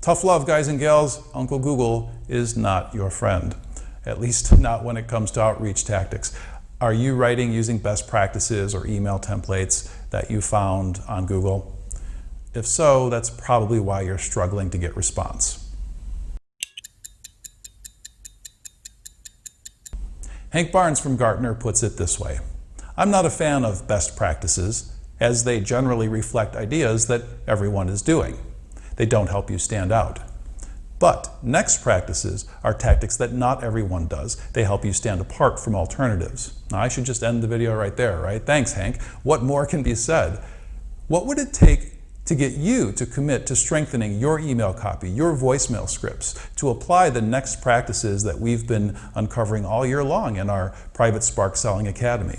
Tough love, guys and gals. Uncle Google is not your friend, at least not when it comes to outreach tactics. Are you writing using best practices or email templates that you found on Google? If so, that's probably why you're struggling to get response. Hank Barnes from Gartner puts it this way. I'm not a fan of best practices, as they generally reflect ideas that everyone is doing. They don't help you stand out. But next practices are tactics that not everyone does. They help you stand apart from alternatives. Now, I should just end the video right there, right? Thanks, Hank. What more can be said? What would it take to get you to commit to strengthening your email copy, your voicemail scripts, to apply the next practices that we've been uncovering all year long in our private Spark Selling Academy?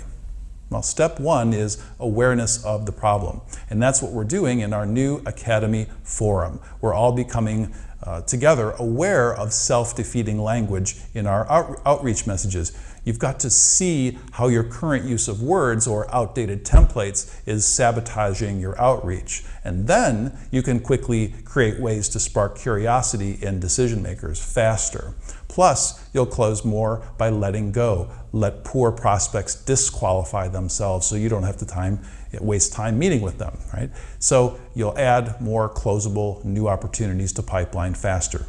Well, step one is awareness of the problem. And that's what we're doing in our new Academy Forum. We're all becoming uh, together aware of self-defeating language in our out outreach messages. You've got to see how your current use of words or outdated templates is sabotaging your outreach. And then you can quickly create ways to spark curiosity in decision makers faster. Plus, you'll close more by letting go. Let poor prospects disqualify themselves so you don't have to time, waste time meeting with them, right? So you'll add more closable new opportunities to pipeline faster.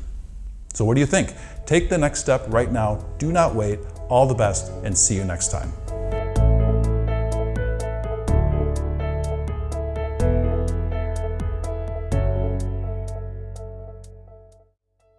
So what do you think? Take the next step right now. Do not wait. All the best and see you next time.